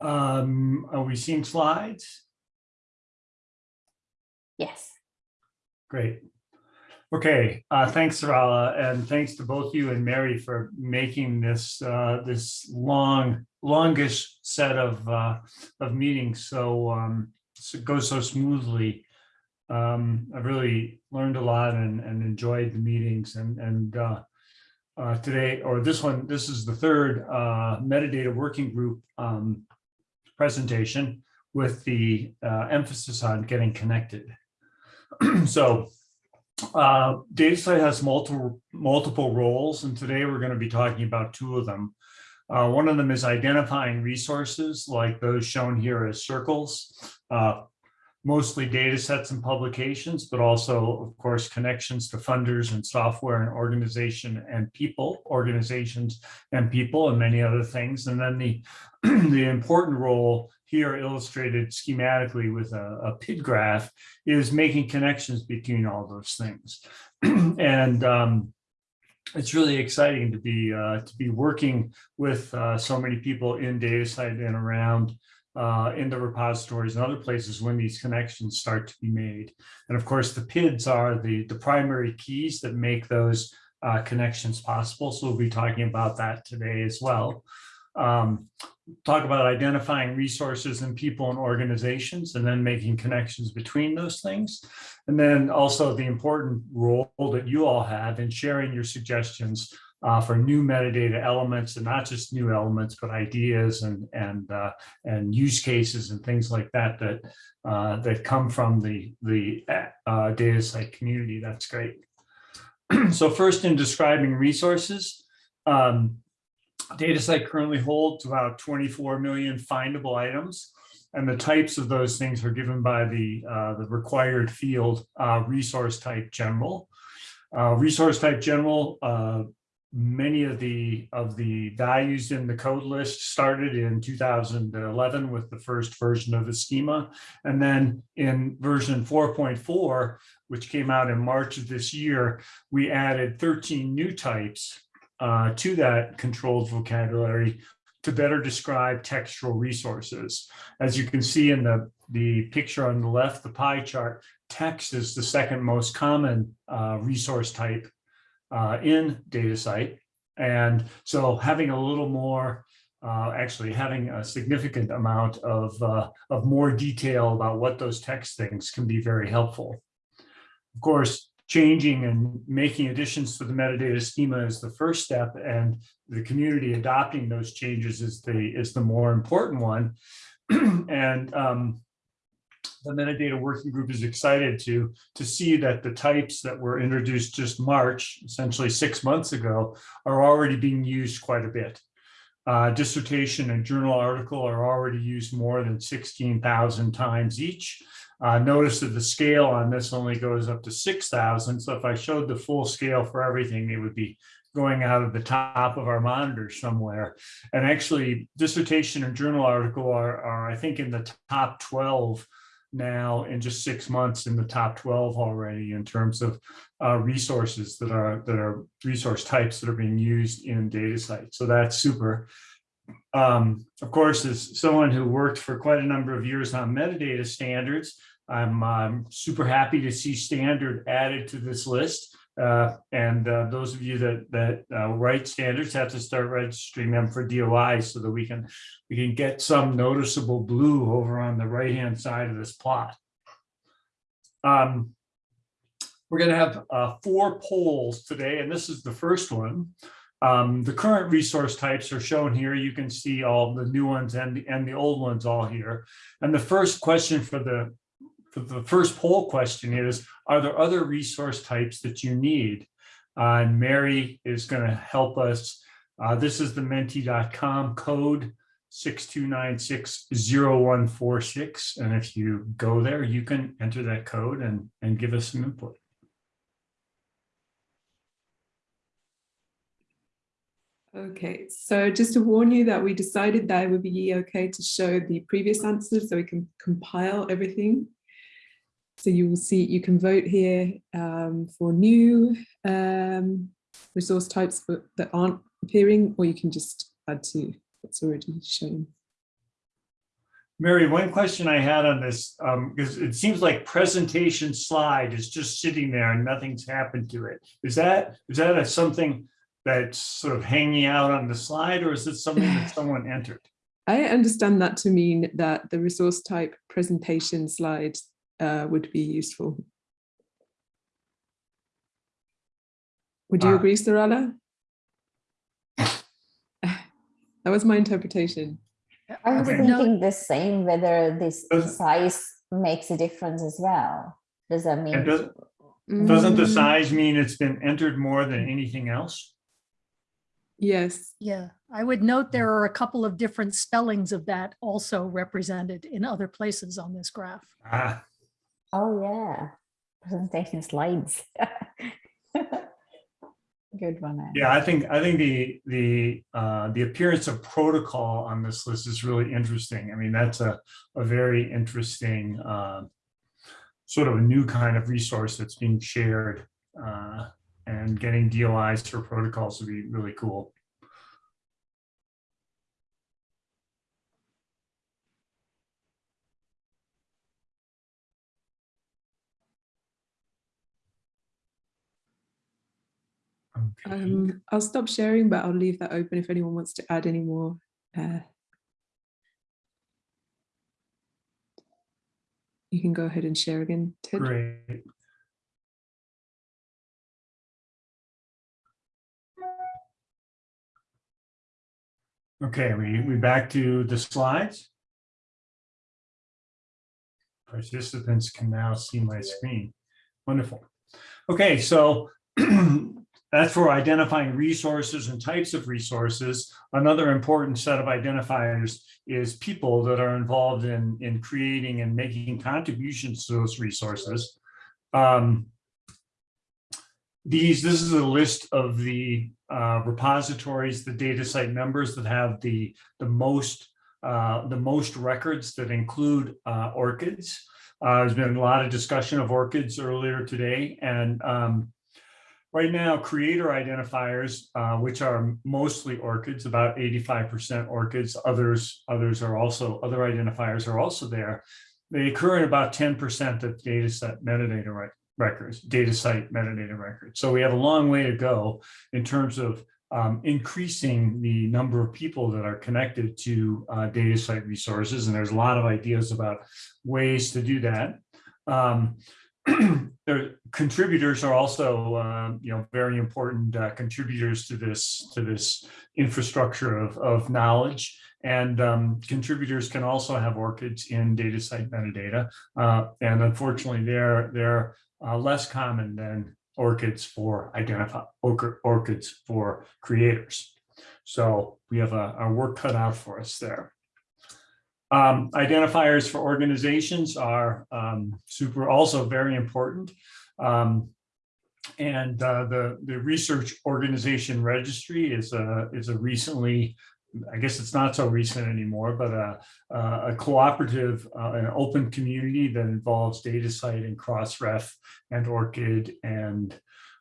Um, are we seeing slides? Yes. Great. Okay, uh, thanks, Sarala, and thanks to both you and Mary for making this uh, this long, longish set of uh, of meetings so um, so goes so smoothly. Um, I've really learned a lot and, and enjoyed the meetings and and uh, uh, today or this one, this is the third uh, metadata working group um, presentation with the uh, emphasis on getting connected. so uh, DataCite has multiple multiple roles, and today we're going to be talking about two of them. Uh, one of them is identifying resources like those shown here as circles, uh, mostly data sets and publications, but also, of course, connections to funders and software and organization and people, organizations and people, and many other things. And then the, the important role here illustrated schematically with a, a PID graph is making connections between all those things. and um, it's really exciting to be uh, to be working with uh, so many people in DataCite and around uh, in the repositories and other places when these connections start to be made. And of course, the PIDs are the, the primary keys that make those uh, connections possible. So we'll be talking about that today as well. Um, talk about identifying resources and people and organizations and then making connections between those things. And then also the important role that you all have in sharing your suggestions uh, for new metadata elements and not just new elements, but ideas and and uh, and use cases and things like that that uh, that come from the the uh, DataCite community. That's great. so first, in describing resources, um, DataCite currently holds about 24 million findable items. And the types of those things are given by the, uh, the required field uh, resource type general. Uh, resource type general uh, many of the of the values in the code list started in 2011 with the first version of the schema. And then in version 4.4 which came out in march of this year we added 13 new types uh, to that controlled vocabulary to better describe textual resources. As you can see in the the picture on the left the pie chart text is the second most common uh, resource type uh, in DataCite. And so having a little more, uh, actually having a significant amount of, uh, of more detail about what those text things can be very helpful. Of course, changing and making additions to the metadata schema is the first step and the community adopting those changes is the, is the more important one. and um, the metadata working group is excited to to see that the types that were introduced just March, essentially six months ago, are already being used quite a bit. Uh, dissertation and journal article are already used more than 16,000 times each. Uh, notice that the scale on this only goes up to 6,000. So if I showed the full scale for everything, it would be going out of the top of our monitor somewhere. And actually, dissertation and journal article are, are I think, in the top 12 now in just six months in the top 12 already in terms of uh, resources that are that are resource types that are being used in DataCite. So that's super. Um, of course, as someone who worked for quite a number of years on metadata standards, I'm um, super happy to see standard added to this list. Uh, and uh, those of you that that uh, write standards have to start registering them for DOI so that we can we can get some noticeable blue over on the right hand side of this plot. Um, we're going to have uh, four polls today, and this is the first one. Um, the current resource types are shown here. You can see all the new ones and the, and the old ones all here. And the first question for the for the first poll question is, are there other resource types that you need? Uh, and Mary is going to help us. Uh, this is the menti.com code 62960146. And if you go there, you can enter that code and, and give us some input. Okay, so just to warn you that we decided that it would be okay to show the previous answers so we can compile everything. So you will see, you can vote here um, for new um, resource types that aren't appearing, or you can just add to what's already shown. Mary, one question I had on this, um, because it seems like presentation slide is just sitting there and nothing's happened to it. Is that, is that a something that's sort of hanging out on the slide or is it something that someone entered? I understand that to mean that the resource type presentation slide uh, would be useful. Would you Ah. agree, Sarala? That was my interpretation. I was Okay. thinking the same, whether this Does- size makes a difference as well. Does that mean? Does, doesn't the Mm, size mean it's been entered more than anything else? Yes, Yeah, I would note there are a couple of different spellings of that also represented in other places on this graph. Ah, Oh, yeah. Presentation slides. Good one. Yeah, I think, I think the, the, uh, the appearance of protocol on this list is really interesting. I mean, that's a, a very interesting, uh, sort of a new kind of resource that's being shared, uh, and getting DOIs for protocols would be really cool. Um, I'll stop sharing, but I'll leave that open if anyone wants to add any more. uh, You can go ahead and share again, Ted. Great. Okay, we, we back to the slides. Participants can now see my screen. Wonderful. Okay, so that's for identifying resources and types of resources. Another important set of identifiers is people that are involved in, in creating and making contributions to those resources. Um, These, this is a list of the uh, repositories, the DataCite members that have the, the most, uh, the most records that include uh, ORCIDs. Uh, There's been a lot of discussion of ORCIDs earlier today, and um, Right now, creator identifiers, uh, which are mostly ORCIDs, about 85% ORCIDs, others, others are also, other identifiers are also there. They occur in about 10% of data set metadata rec- records, DataCite metadata records. So we have a long way to go in terms of um, increasing the number of people that are connected to uh, DataCite resources. And there's a lot of ideas about ways to do that. Um, their contributors are also, um, you know, very important uh, contributors to this to this infrastructure of, of knowledge. And um, contributors can also have ORCIDs in DataCite metadata. Uh, and unfortunately, they're they're uh, less common than ORCIDs for identify ORCIDs for creators. So we have a, our work cut out for us there. Um, identifiers for organizations are um, super, also very important. Um, and uh, the the research organization registry is a is a recently, I guess it's not so recent anymore, but a a cooperative, uh, an open community that involves DataCite and Crossref and ORCID and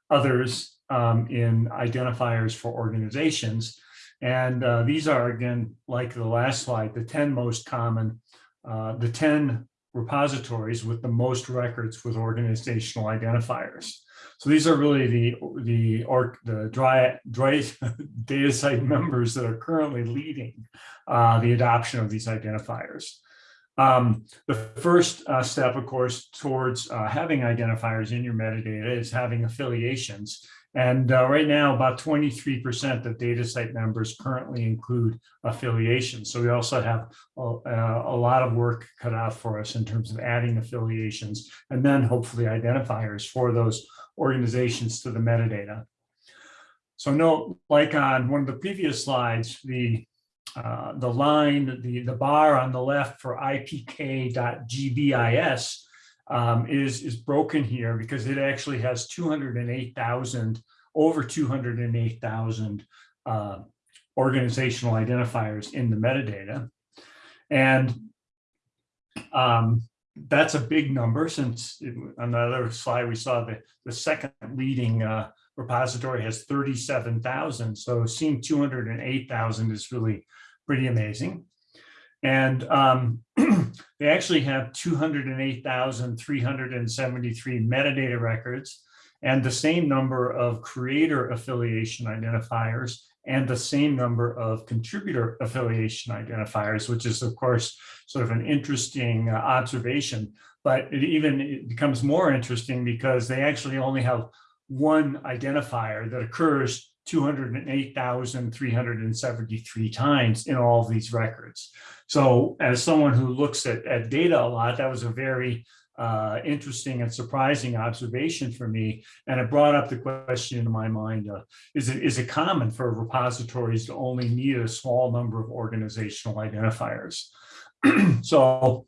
others um, in identifiers for organizations. And uh, these are, again, like the last slide, the 10 most common, uh, the 10 repositories with the most records with organizational identifiers. So these are really the, the, or the dry, dry DataCite members that are currently leading uh, the adoption of these identifiers. Um, the first uh, step, of course, towards uh, having identifiers in your metadata is having affiliations. And uh, right now, about 23% of DataCite members currently include affiliations. So we also have a, a, lot of work cut out for us in terms of adding affiliations and then hopefully identifiers for those organizations to the metadata. So note, like on one of the previous slides, the uh, the line, the, the bar on the left for ipk.gbis um, is, is broken here because it actually has 208,000, over 208,000 uh, organizational identifiers in the metadata. And um, that's a big number since it, on the other slide, we saw the, the second leading uh, repository has 37,000. So seeing 208,000 is really pretty amazing. And um, they actually have 208,373 metadata records and the same number of creator affiliation identifiers and the same number of contributor affiliation identifiers, which is of course sort of an interesting uh, observation. But it even it becomes more interesting because they actually only have one identifier that occurs 208,373 times in all of these records. So as someone who looks at, at data a lot, that was a very uh, interesting and surprising observation for me. And it brought up the question in my mind, uh, is, it, is it common for repositories to only need a small number of organizational identifiers? so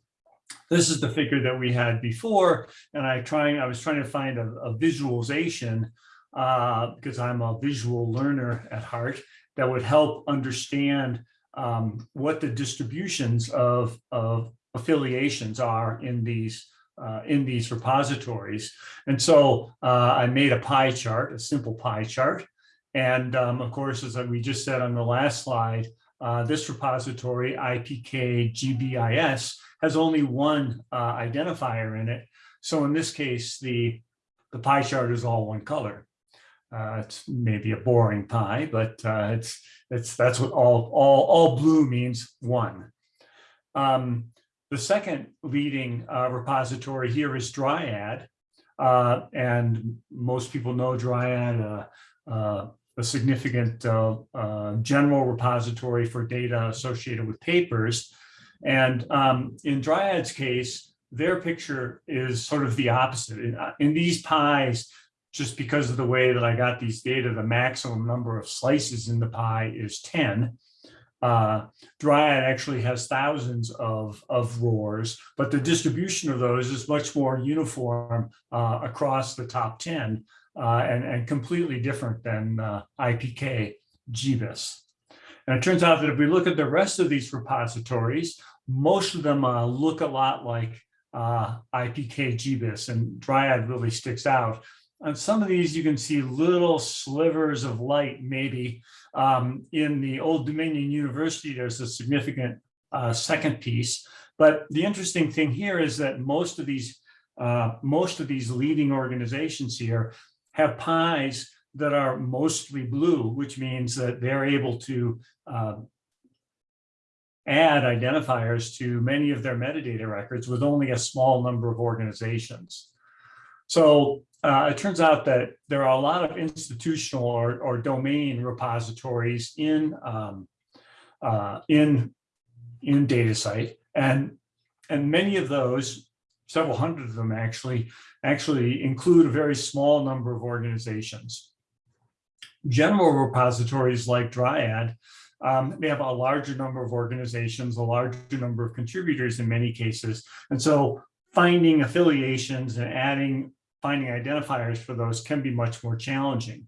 this is the figure that we had before, and I trying I was trying to find a, a visualization uh, because I'm a visual learner at heart that would help understand um, what the distributions of, of affiliations are in these uh, in these repositories. And so uh, I made a pie chart, a simple pie chart. And um, of course, as we just said on the last slide, uh, this repository, IPK GBIS, has only one uh, identifier in it. So in this case, the, the pie chart is all one color. Uh, it's maybe a boring pie, but uh, it's it's that's what all all all blue means one. Um, the second leading uh, repository here is Dryad, uh, and most people know Dryad, uh, uh, a significant general repository for data associated with papers. And um, in Dryad's case, their picture is sort of the opposite. In, in these pies, just because of the way that I got these data, the maximum number of slices in the pie is 10. Uh, Dryad actually has thousands of, of RORs, but the distribution of those is much more uniform uh, across the top 10 uh, and, and completely different than uh, IPK GBIS. And it turns out that if we look at the rest of these repositories, most of them uh, look a lot like uh, IPK GBIS and Dryad really sticks out on some of these, you can see little slivers of light, maybe. Um, in the Old Dominion University, there's a significant uh, second piece. But the interesting thing here is that most of these, uh, most of these leading organizations here have pies that are mostly blue, which means that they're able to uh, add identifiers to many of their metadata records with only a small number of organizations. So uh, it turns out that there are a lot of institutional or, or domain repositories in um, uh, in in DataCite, and and many of those, several hundred of them actually, actually include a very small number of organizations. General repositories like Dryad, um, they have a larger number of organizations, a larger number of contributors in many cases, and so finding affiliations and adding finding identifiers for those can be much more challenging.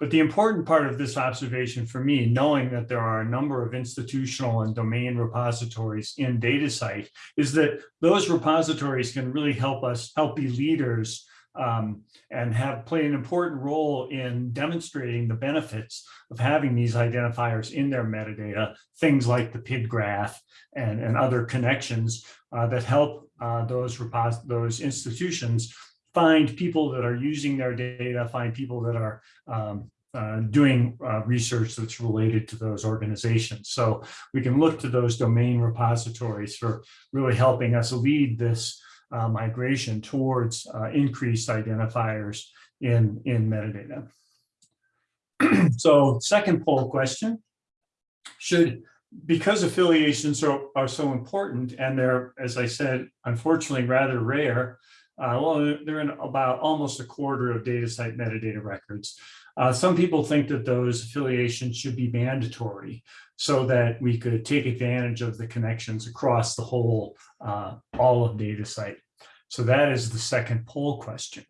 But the important part of this observation for me, knowing that there are a number of institutional and domain repositories in DataCite, is that those repositories can really help us help be leaders um, and have played an important role in demonstrating the benefits of having these identifiers in their metadata, things like the PID graph and, and other connections uh, that help uh, those, those institutions find people that are using their data, find people that are um, uh, doing uh, research that's related to those organizations. So we can look to those domain repositories for really helping us lead this uh, migration towards uh, increased identifiers in, in metadata. so second poll question, should, because affiliations are, are so important and they're, as I said, unfortunately rather rare, uh, well, they're in about almost a quarter of DataCite metadata records. Uh, some people think that those affiliations should be mandatory so that we could take advantage of the connections across the whole, uh, all of DataCite. So that is the second poll question.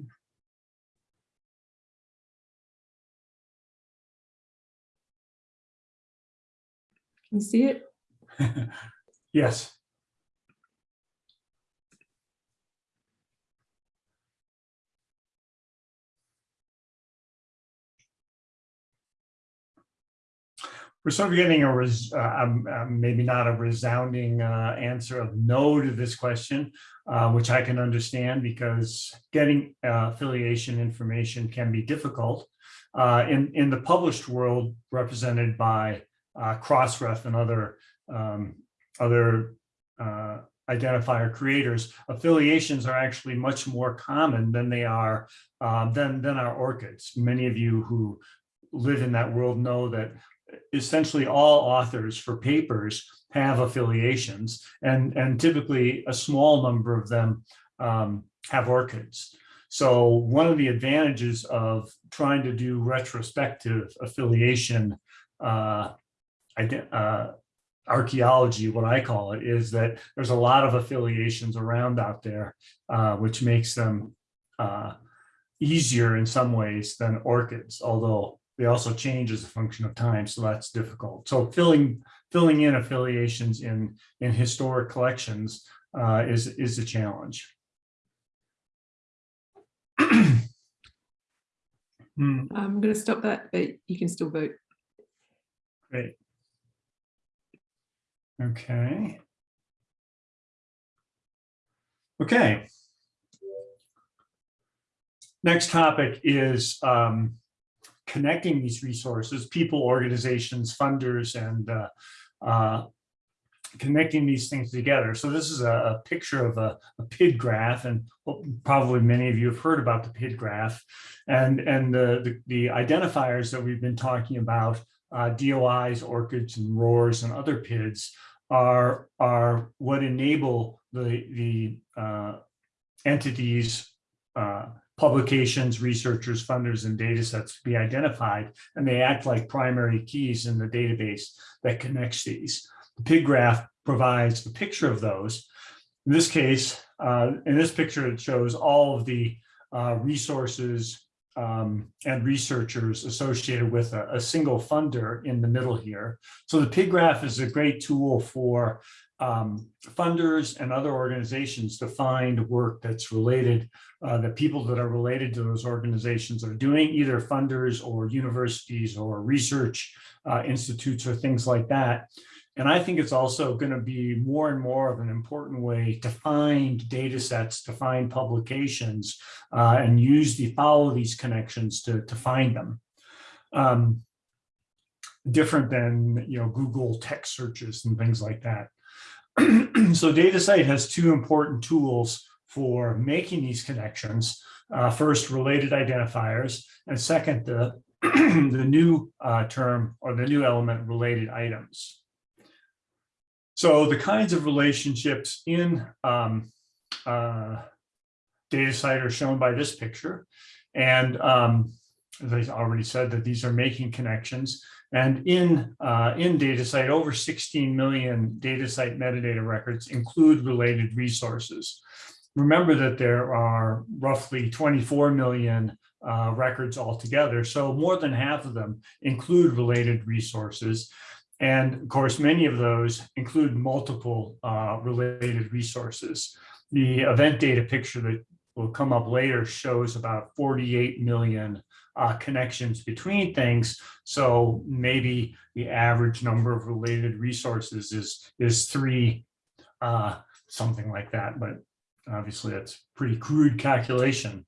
Can you see it? yes. We're sort of getting a, res- uh, um, um, maybe not a resounding uh, answer of no to this question, uh, which I can understand because getting uh, affiliation information can be difficult. Uh, In, in the published world represented by uh, Crossref and other, um, other identifier creators, affiliations are actually much more common than they are, than, than our ORCIDs. Many of you who live in that world know that essentially all authors for papers have affiliations and, and typically a small number of them um, have ORCIDs. So one of the advantages of trying to do retrospective affiliation uh, uh, archaeology, what I call it, is that there's a lot of affiliations around out there, uh, which makes them uh, easier in some ways than ORCIDs, although they also change as a function of time, so that's difficult. So filling filling in affiliations in in historic collections uh, is is a challenge. Hmm, I'm going to stop that, but you can still vote. Great. Okay. Okay. Next topic is um, connecting these resources, people, organizations, funders, and uh, uh, connecting these things together. So this is a, a picture of a, a PID graph, and probably many of you have heard about the PID graph. And, and the, the, the identifiers that we've been talking about, uh, DOIs, ORCIDs, and RORs, and other PIDs are, are what enable the, the uh, entities, uh, publications, researchers, funders, and data sets to be identified, and they act like primary keys in the database that connects these. The PID graph provides a picture of those. In this case, uh, in this picture, it shows all of the uh, resources um, and researchers associated with a, a single funder in the middle here. So the PID graph is a great tool for um, funders and other organizations to find work that's related, uh, the people that are related to those organizations are doing, either funders or universities or research uh, institutes or things like that. And I think it's also going to be more and more of an important way to find data sets, to find publications, uh, and use the follow these connections to, to find them. Um, different than you know Google text searches and things like that. so DataCite has two important tools for making these connections. Uh, first, related identifiers, and second, the, the new uh, term or the new element related items. So the kinds of relationships in um, uh, DataCite are shown by this picture. And um, as I already said, that these are making connections. And in, uh, in DataCite, over 16 million DataCite metadata records include related resources. Remember that there are roughly 24 million uh, records altogether. So more than half of them include related resources. And of course, many of those include multiple uh, related resources. The event data picture that will come up later shows about 48 million uh, connections between things. So maybe the average number of related resources is, is three, uh, something like that. But obviously that's pretty crude calculation.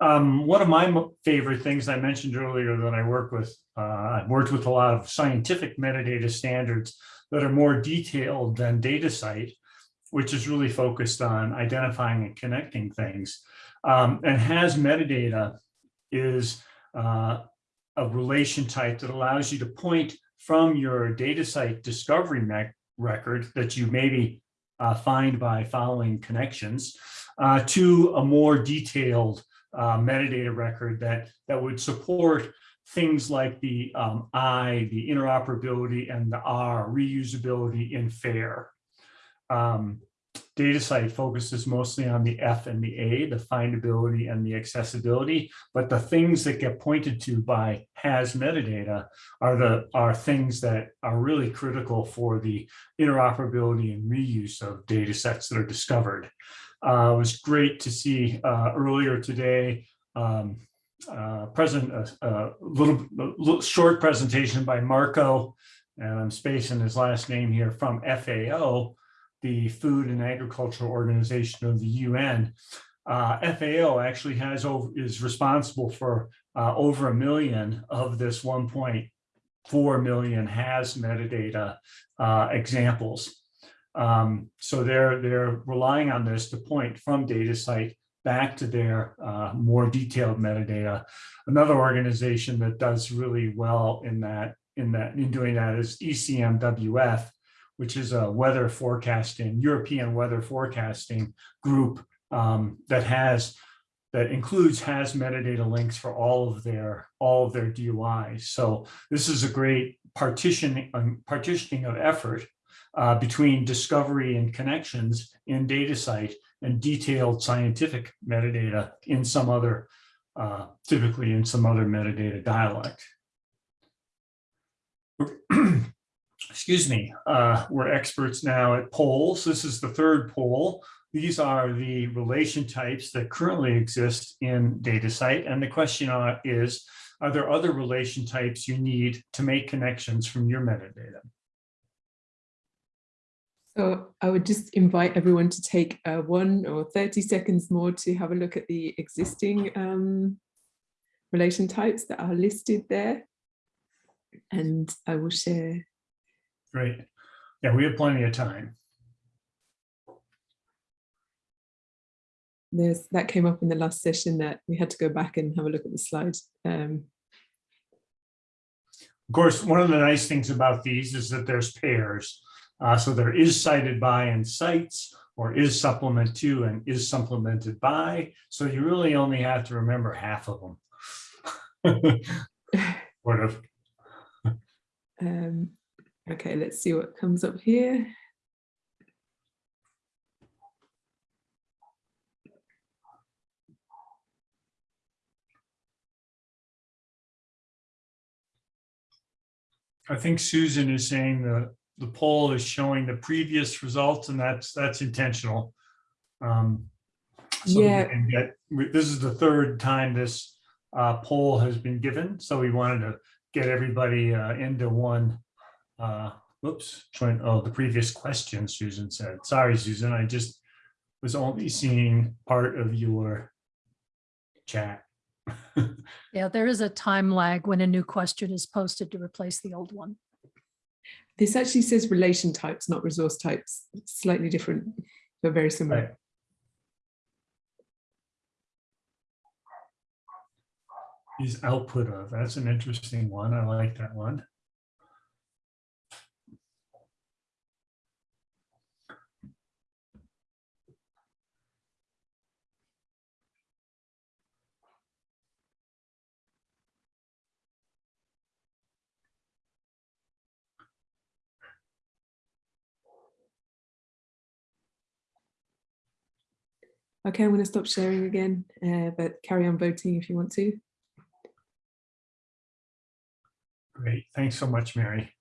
Um, one of my favorite things I mentioned earlier that I work with, uh, I've worked with a lot of scientific metadata standards that are more detailed than DataCite, which is really focused on identifying and connecting things. Um, and has metadata is uh, a relation type that allows you to point from your DataCite discovery record that you maybe uh, find by following connections uh, to a more detailed uh, metadata record that, that would support things like the um, I, the interoperability, and the R, reusability in FAIR. Um, DataCite focuses mostly on the F and the A, the findability and the accessibility, but the things that get pointed to by has metadata are the are things that are really critical for the interoperability and reuse of data sets that are discovered. Uh, it was great to see uh, earlier today um, uh, present a, a, little, a, little, short presentation by Marco and I'm spacing his last name here, from FAO, the Food and Agricultural Organization of the UN. Uh, FAO actually has over, is responsible for uh, over a million of this 1.4 million has metadata uh, examples. Um, so they're they're relying on this to point from DataCite back to their uh, more detailed metadata. Another organization that does really well in that in that in doing that is ECMWF, which is a weather forecasting European weather forecasting group um, that has that includes has metadata links for all of their all of their DOIs. So this is a great partitioning um, partitioning of effort uh, between discovery and connections in DataCite and detailed scientific metadata in some other, uh, typically in some other metadata dialect. Excuse me, uh, we're experts now at polls. This is the third poll. These are the relation types that currently exist in DataCite. And the question uh, is, are there other relation types you need to make connections from your metadata? So I would just invite everyone to take uh, one or 30 seconds more to have a look at the existing um, relation types that are listed there. And I will share. Great. Yeah, we have plenty of time. There's, that came up in the last session that we had to go back and have a look at the slides. Um, Of course, one of the nice things about these is that there's pairs. Uh, so there is cited by and cites, or is supplement to and is supplemented by. So you really only have to remember half of them. Sort of. um, okay, let's see what comes up here. I think Susan is saying the, the poll is showing the previous results and that's, that's intentional. Um, so we Yeah. can get- This is the third time this uh, poll has been given, so we wanted to get everybody uh, into one. Uh, Whoops, trying, oh, the previous question, Susan said. Sorry, Susan, I just was only seeing part of your chat. Yeah, there is a time lag when a new question is posted to replace the old one. This actually says relation types, not resource types. It's slightly different, but very similar. Right. Is output of, that's an interesting one. I like that one. Okay, I'm going to stop sharing again, uh, but carry on voting if you want to. Great, thanks so much, Mary.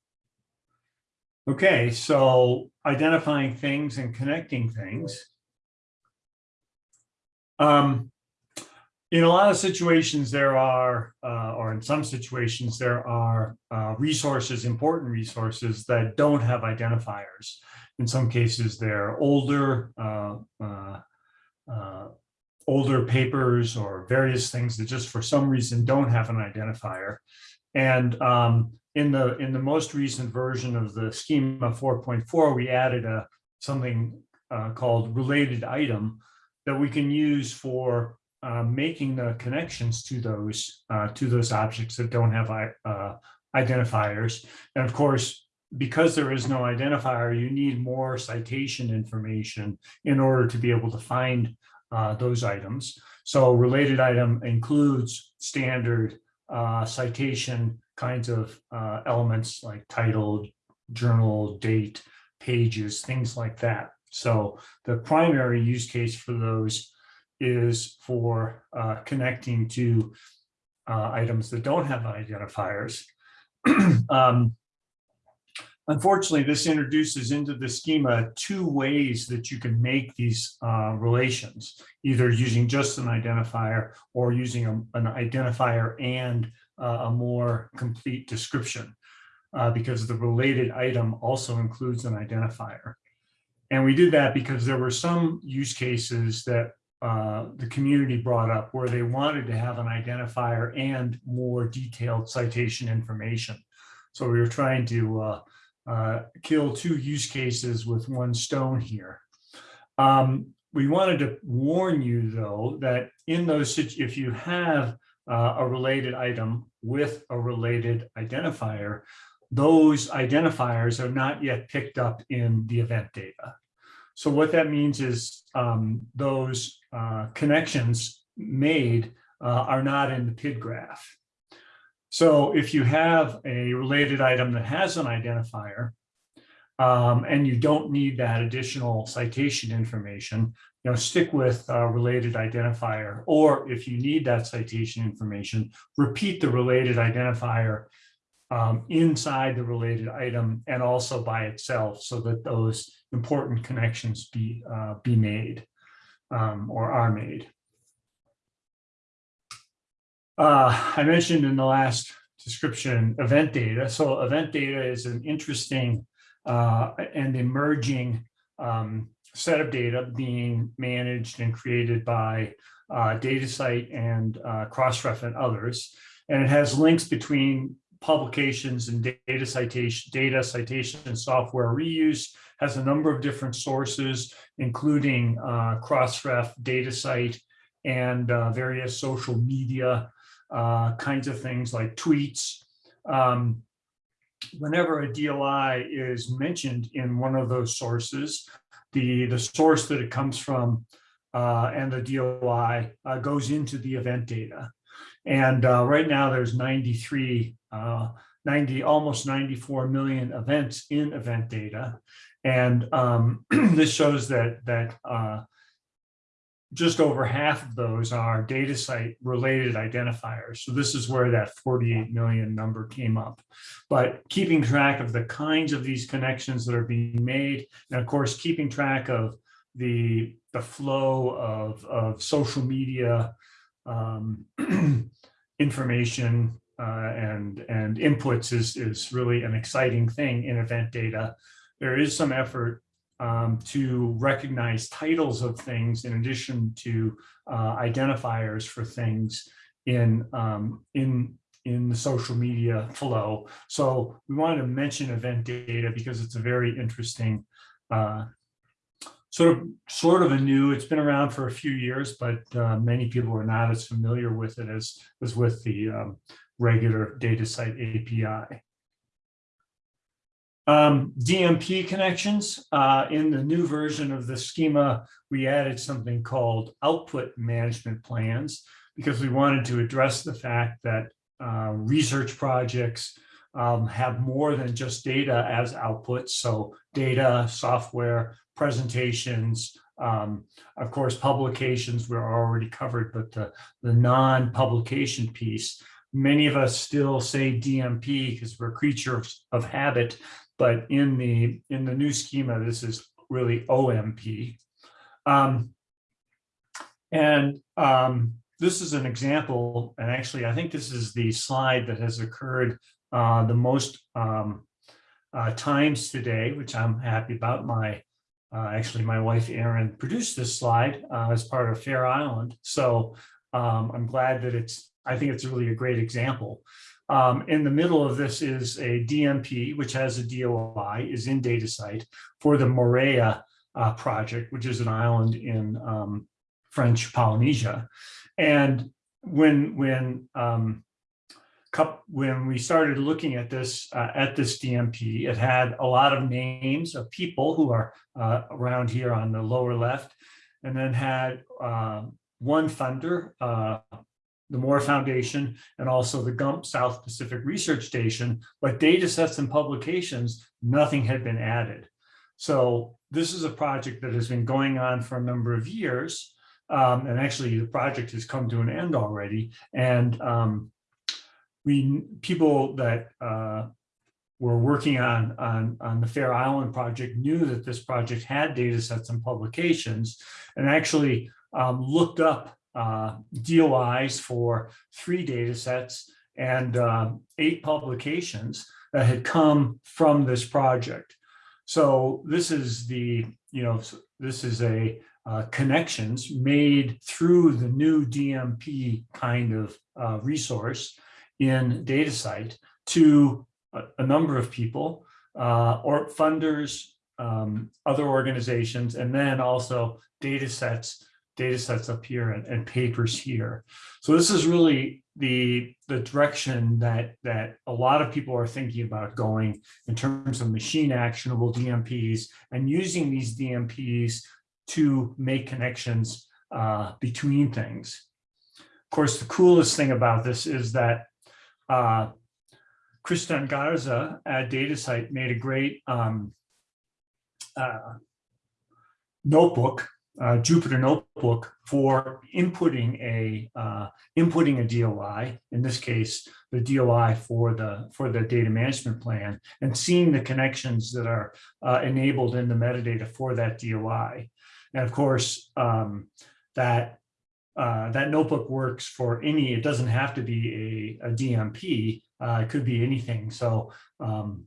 Okay, so identifying things and connecting things. Um, in a lot of situations, there are, uh, or in some situations, there are uh, resources, important resources that don't have identifiers. In some cases, they're older, uh, uh, older papers or various things that just for some reason don't have an identifier. And um, in the in the most recent version of the schema 4.4, we added a something uh, called related item that we can use for uh, making the connections to those uh, to those objects that don't have uh, identifiers. And of course, because there is no identifier, you need more citation information in order to be able to find uh, those items. So related item includes standard uh, citation kinds of uh, elements like title, journal, date, pages, things like that. So the primary use case for those is for uh, connecting to uh, items that don't have identifiers. um, unfortunately, this introduces into the schema two ways that you can make these uh, relations, either using just an identifier or using a, an identifier and uh, a more complete description. uh, because the related item also includes an identifier. And we did that because there were some use cases that uh, the community brought up where they wanted to have an identifier and more detailed citation information. So we were trying to uh, kill two use cases with one stone here. Um, we wanted to warn you, though, that in those, if you have uh, a related item with a related identifier, those identifiers are not yet picked up in the event data. So what that means is um, those uh, connections made uh, are not in the PID graph. So if you have a related item that has an identifier, um, and you don't need that additional citation information, you know, stick with a related identifier. Or if you need that citation information, repeat the related identifier um, inside the related item and also by itself so that those important connections be, uh, be made um, or are made. Uh, I mentioned in the last description, event data. So event data is an interesting uh, and emerging um, set of data being managed and created by uh, DataCite and uh, Crossref and others. And it has links between publications and data citation, data citation and software reuse, has a number of different sources, including uh, Crossref, DataCite, and uh, various social media uh, kinds of things like tweets. Um, whenever a DOI is mentioned in one of those sources, the, the source that it comes from uh, and the DOI uh, goes into the event data. And uh, right now there's 93, uh, 90, almost 94 million events in event data. And um, this shows that, that uh, just over half of those are DataCite related identifiers. So this is where that 48 million number came up. But keeping track of the kinds of these connections that are being made, and of course, keeping track of the, the flow of, of social media um, information uh, and, and inputs is, is really an exciting thing in event data. There is some effort um, to recognize titles of things in addition to uh, identifiers for things in, um, in, in the social media flow. So we wanted to mention event data because it's a very interesting uh, sort of sort of a new, it's been around for a few years, but uh, many people are not as familiar with it as, as with the um, regular DataCite API. Um, DMP connections, uh, in the new version of the schema, we added something called output management plans because we wanted to address the fact that uh, research projects um, have more than just data as outputs. So data, software, presentations, um, of course, publications were already covered, but the, the non-publication piece, many of us still say DMP because we're creatures of habit, but in the in the new schema, this is really OMP. Um, and um, this is an example, and actually, I think this is the slide that has occurred uh, the most um, uh, times today, which I'm happy about. My uh, actually, my wife Erin produced this slide uh, as part of Fair Island, so um, I'm glad that it's. I think it's really a great example. Um, in the middle of this is a DMP, which has a DOI, is in DataCite for the Moorea uh, project, which is an island in um, French Polynesia. And when when um, when we started looking at this uh, at this DMP, it had a lot of names of people who are uh, around here on the lower left, and then had uh, one funder, uh, the Moore Foundation, and also the GUMP South Pacific Research Station, but data sets and publications, nothing had been added. So this is a project that has been going on for a number of years. Um, and actually the project has come to an end already. And um, we people that uh, were working on, on, on the Fair Island project knew that this project had data sets and publications and actually um, looked up uh, DOIs for three data sets and um, eight publications that had come from this project. So this is the, you know, this is a uh, connections made through the new DMP kind of uh, resource in DataCite to a, a number of people uh, or funders, um, other organizations, and then also data sets, data sets up here and, and papers here. So this is really the, the direction that, that a lot of people are thinking about going in terms of machine actionable DMPs and using these DMPs to make connections uh, between things. Of course, the coolest thing about this is that uh, Garza at DataCite made a great um, uh, notebook, uh, Jupyter notebook for inputting a uh, inputting a DOI. In this case, the DOI for the for the data management plan, and seeing the connections that are uh, enabled in the metadata for that DOI. And of course, um, that uh, that notebook works for any. It doesn't have to be a, a DMP. Uh, it could be anything. So, um,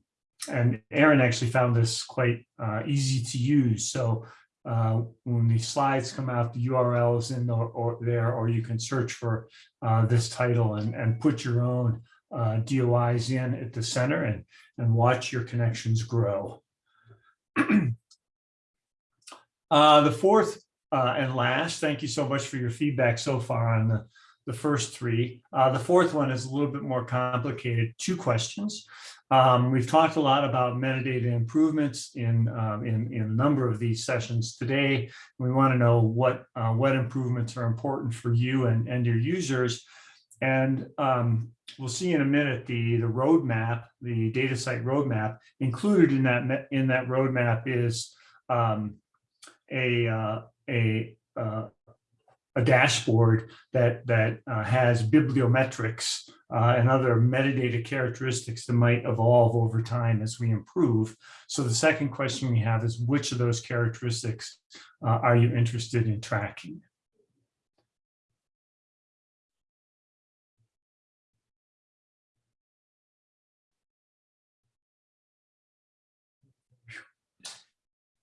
and Aaron actually found this quite uh, easy to use. So uh, when the slides come out, the URL is in or, or there, or you can search for uh, this title and, and put your own uh, DOIs in at the center and, and watch your connections grow. Uh, the fourth uh, and last, thank you so much for your feedback so far on the, the first three. Uh, the fourth one is a little bit more complicated, two questions. Um, we've talked a lot about metadata improvements in, um, in, in a number of these sessions today. We want to know what, uh, what improvements are important for you and, and your users. And um, we'll see in a minute the, the roadmap, the DataCite roadmap included in that, in that roadmap is um, a, uh, a, uh, a dashboard that, that uh, has bibliometrics uh, and other metadata characteristics that might evolve over time as we improve. So the second question we have is which of those characteristics uh, are you interested in tracking?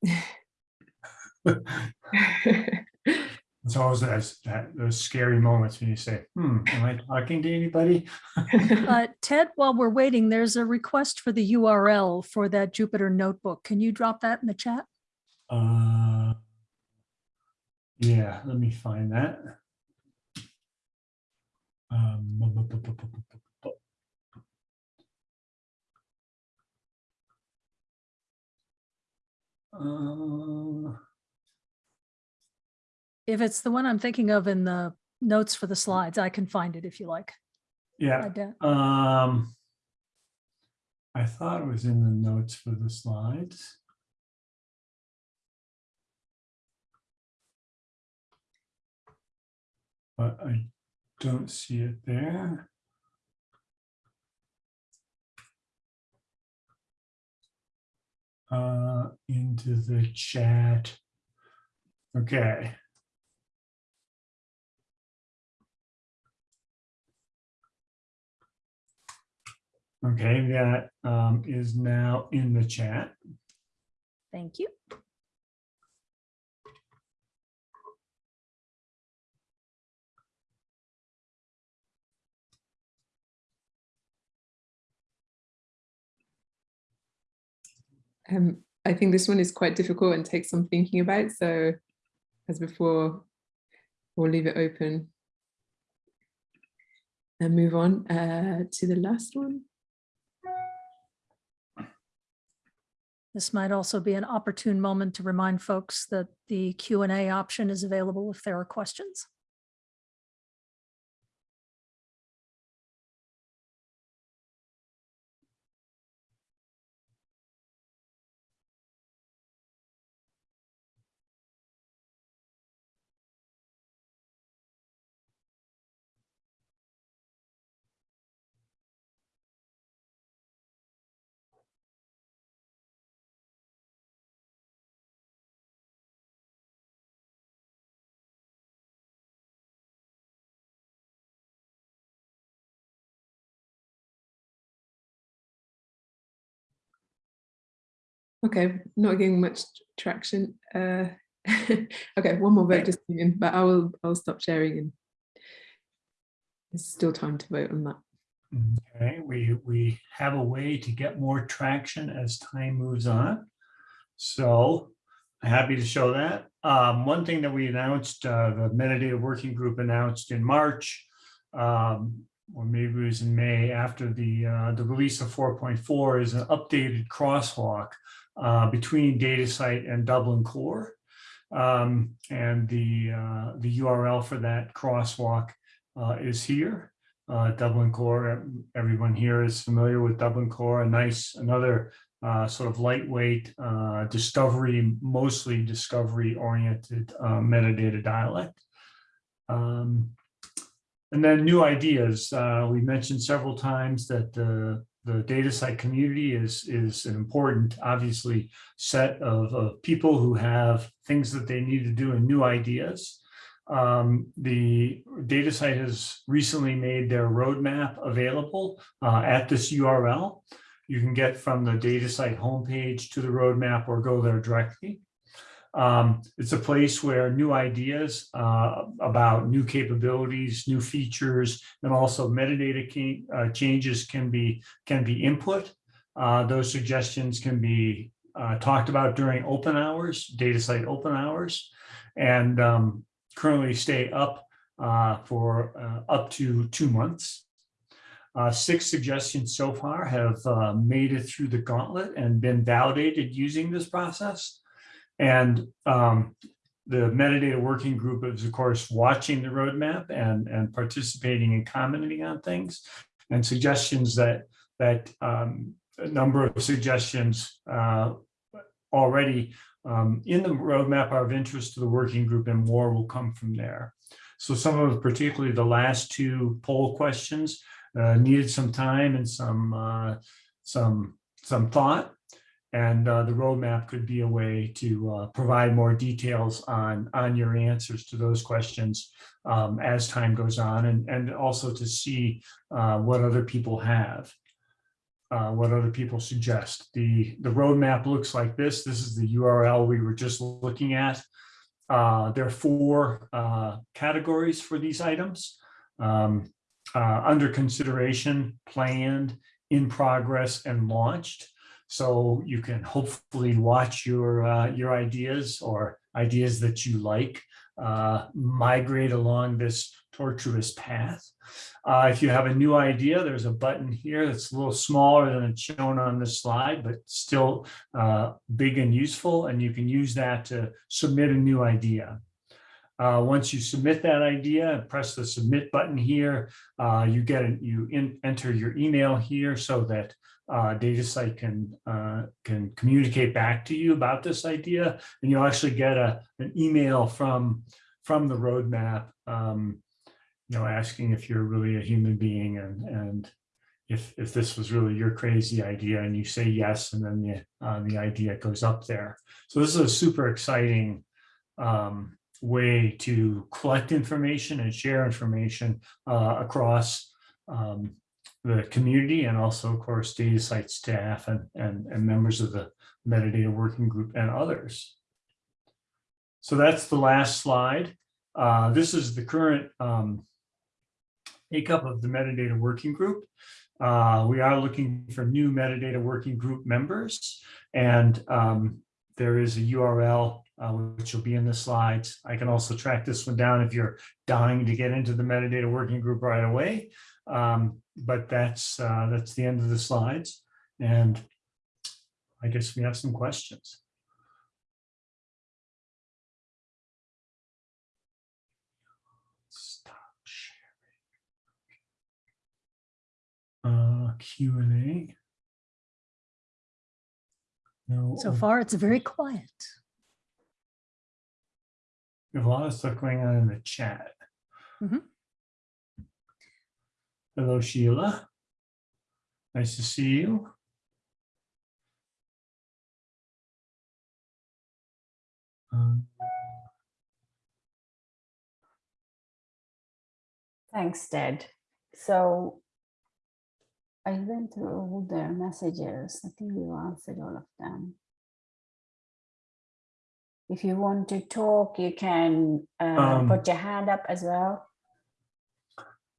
it's always those, that, those scary moments when you say, hmm, am I talking to anybody? uh, Ted, while we're waiting, there's a request for the URL for that Jupyter notebook. Can you drop that in the chat? Uh, yeah, let me find that. Um, uh, if it's the one I'm thinking of in the notes for the slides, I can find it if you like. yeah, I um. I thought it was in the notes for the slides. But I don't see it there. Uh, into the chat. Okay. Okay, that um, is now in the chat. Thank you. Um, I think this one is quite difficult and takes some thinking about. So as before, we'll leave it open and move on uh, to the last one. This might also be an opportune moment to remind folks that the Q and A option is available if there are questions. Okay, not getting much traction. Uh, okay, one more vote just came in, but I will I'll stop sharing and there's still time to vote on that. Okay, we, we have a way to get more traction as time moves on. So happy to show that. Um, one thing that we announced, uh, the metadata working group announced in March, um, or maybe it was in May after the, uh, the release of four point four is an updated crosswalk uh, between DataCite and Dublin Core. Um, and the, uh, the URL for that crosswalk uh, is here uh, Dublin Core. Everyone here is familiar with Dublin Core, a nice, another uh, sort of lightweight discovery, mostly discovery oriented metadata dialect. Um, and then new ideas. We mentioned several times that the DataCite community is is an important, obviously, set of, of people who have things that they need to do and new ideas. Um, the DataCite has recently made their roadmap available uh, at this URL. You can get from the DataCite homepage to the roadmap or go there directly. Um, it's a place where new ideas uh, about new capabilities, new features, and also metadata uh, changes can be can be input. Uh, those suggestions can be uh, talked about during open hours, DataCite open hours, and um, currently stay up uh, for uh, up to two months. Uh, six suggestions so far have uh, made it through the gauntlet and been validated using this process. And um, the metadata working group is, of course, watching the roadmap and, and participating and commenting on things and suggestions that that um, a number of suggestions uh, already um, in the roadmap are of interest to the working group and more will come from there. So some of particularly the last two poll questions uh, needed some time and some uh, some some thought. And uh, the roadmap could be a way to uh, provide more details on on your answers to those questions um, as time goes on, and and also to see uh, what other people have uh, what other people suggest. The, the roadmap looks like this. This is the URL we were just looking at. Uh, there are four uh, categories for these items. Um, under consideration, planned, in progress, and launched. So you can hopefully watch your, uh, your ideas or ideas that you like uh, migrate along this tortuous path. Uh, if you have a new idea, there's a button here that's a little smaller than it's shown on this slide, but still uh, big and useful. And you can use that to submit a new idea. Uh, once you submit that idea, and press the submit button here. Uh, you get it, you in, enter your email here so that uh, DataCite can uh, can communicate back to you about this idea, and you'll actually get a an email from from the roadmap, um, you know, asking if you're really a human being and and if if this was really your crazy idea, and you say yes, and then the uh, the idea goes up there. So this is a super exciting um, way to collect information and share information uh, across um, the community and also, of course, DataCite staff and, and, and members of the metadata working group and others. So that's the last slide. Uh, this is the current um, makeup of the metadata working group. Uh, we are looking for new metadata working group members and um, there is a URL uh, which will be in the slides. I can also track this one down if you're dying to get into the metadata working group right away. Um, but that's uh, that's the end of the slides. And I guess we have some questions. Stop sharing. Uh, Q and A. No. So far, it's very quiet. We have a lot of stuff going on in the chat. Mhm. Hello, Sheila. Nice to see you. Um, Thanks, Ted. So I went through all their messages. I think you answered all of them. If you want to talk, you can uh, Um, put your hand up as well.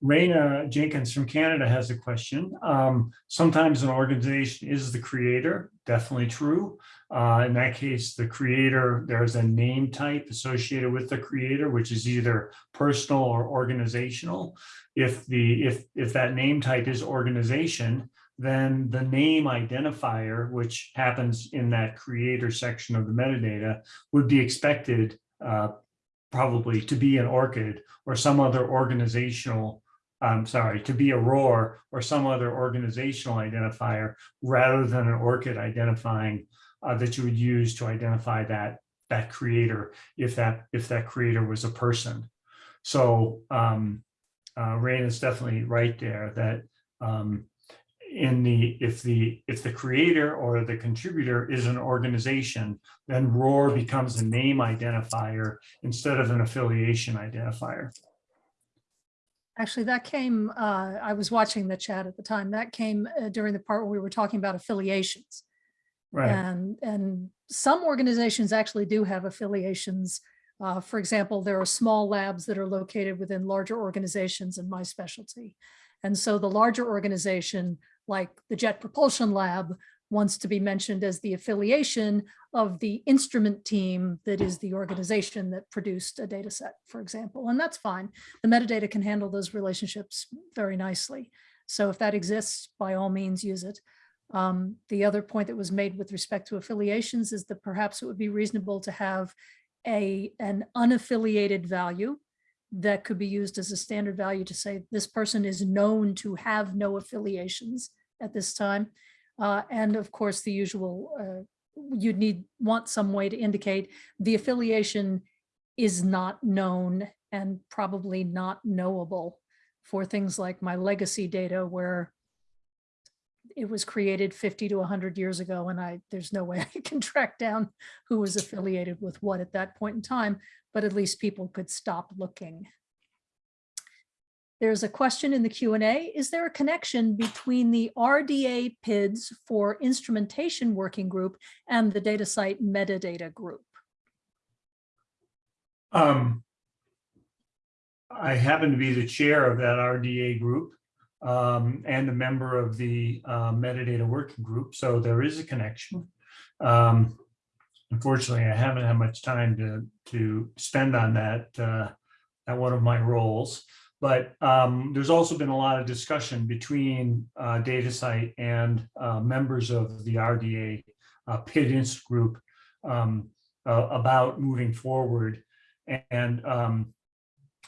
Raina Jenkins from Canada has a question. Um, sometimes an organization is the creator, definitely true. Uh, in that case, the creator, there's a name type associated with the creator, which is either personal or organizational. If the, if, if that name type is organization, then the name identifier, which happens in that creator section of the metadata, would be expected uh, probably to be an ORCID or some other organizational I'm sorry, to be a ROR or some other organizational identifier rather than an ORCID identifying uh, that you would use to identify that that creator if that if that creator was a person. So um, uh, Rain is definitely right there that um, in the if the if the creator or the contributor is an organization, then ROR becomes a name identifier instead of an affiliation identifier. Actually, that came, uh, I was watching the chat at the time. That came uh, during the part where we were talking about affiliations. Right. And, and some organizations actually do have affiliations. Uh, for example, there are small labs that are located within larger organizations in my specialty. And so the larger organization, like the Jet Propulsion Lab, wants to be mentioned as the affiliation of the instrument team that is the organization that produced a data set, for example, and that's fine. The metadata can handle those relationships very nicely. So if that exists, by all means, use it. Um, the other point that was made with respect to affiliations is that perhaps it would be reasonable to have a an unaffiliated value that could be used as a standard value to say this person is known to have no affiliations at this time. Uh, and of course, the usual, uh, you'd need, want some way to indicate the affiliation is not known and probably not knowable for things like my legacy data where it was created 50 to 100 years ago and I there's no way I can track down who was affiliated with what at that point in time, but at least people could stop looking. There's a question in the Q&A. Is there a connection between the RDA PIDs for instrumentation working group and the DataCite metadata group? Um, I happen to be the chair of that RDA group um, and a member of the uh, metadata working group, so there is a connection. Um, unfortunately, I haven't had much time to to spend on that uh, at one of my roles. But um, there's also been a lot of discussion between uh, DataCite and uh, members of the RDA uh, PID group um, uh, about moving forward. And um,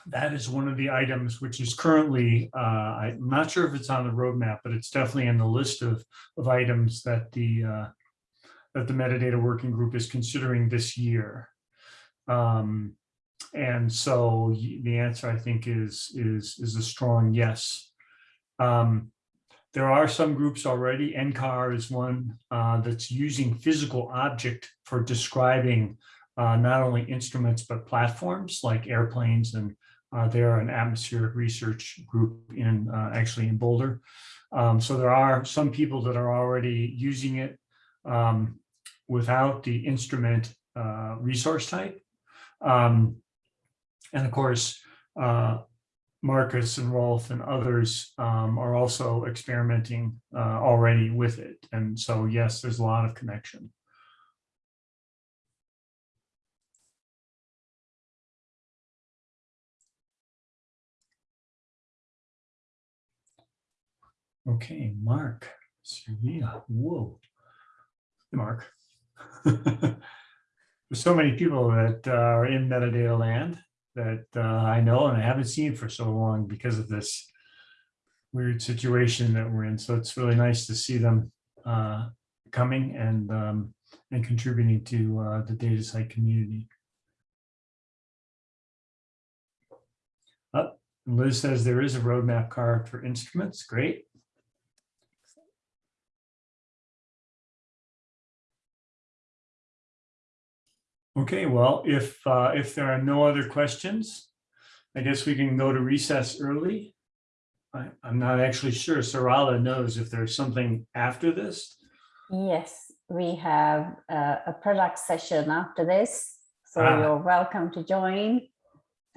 that is one of the items which is currently, uh, I'm not sure if it's on the roadmap, but it's definitely in the list of, of items that the uh, that the metadata working group is considering this year. Um, and so the answer, I think, is is is a strong yes. Um, there are some groups already. NCAR is one uh, that's using physical object for describing uh, not only instruments but platforms like airplanes, and uh, they're an atmospheric research group in uh, actually in Boulder. Um, so there are some people that are already using it um, without the instrument uh, resource type. Um, and of course, uh, Marcus and Rolf and others um, are also experimenting uh, already with it. And so, yes, there's a lot of connection. Okay, Mark, Servia, whoa. Hey, Mark. There's so many people that uh, are in metadata land that uh, I know and I haven't seen for so long because of this weird situation that we're in. So it's really nice to see them uh, coming and um, and contributing to uh, the DataCite community. Uh, Liz says there is a roadmap card for instruments. Great. Okay, well, if, uh, if there are no other questions, I guess we can go to recess early. I, I'm not actually sure. Sarala knows if there's something after this. Yes, we have uh, a product session after this. So Ah. you're welcome to join.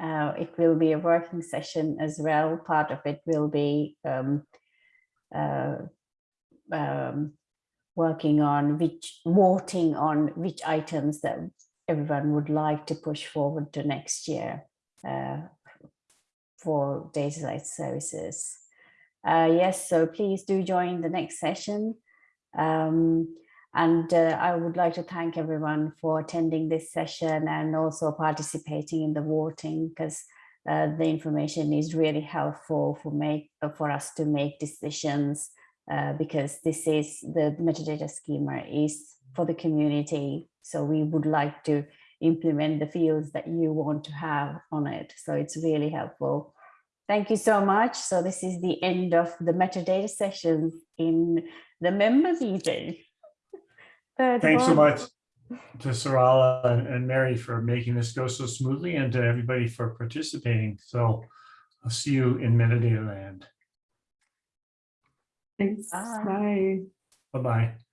Uh, it will be a working session as well. Part of it will be um, uh, um, working on which voting on which items that everyone would like to push forward to next year uh, for DataCite services. Uh, yes, so please do join the next session. Um, and uh, I would like to thank everyone for attending this session and also participating in the voting because uh, the information is really helpful for make for us to make decisions uh, because this is the metadata schema is for the community. So we would like to implement the fields that you want to have on it. So it's really helpful. Thank you so much. So this is the end of the metadata sessions in the member meeting. Third Thanks so much to Sarala and- and Mary for making this go so smoothly and to everybody for participating. So I'll see you in metadata land. Thanks. Bye. Bye. Bye-bye.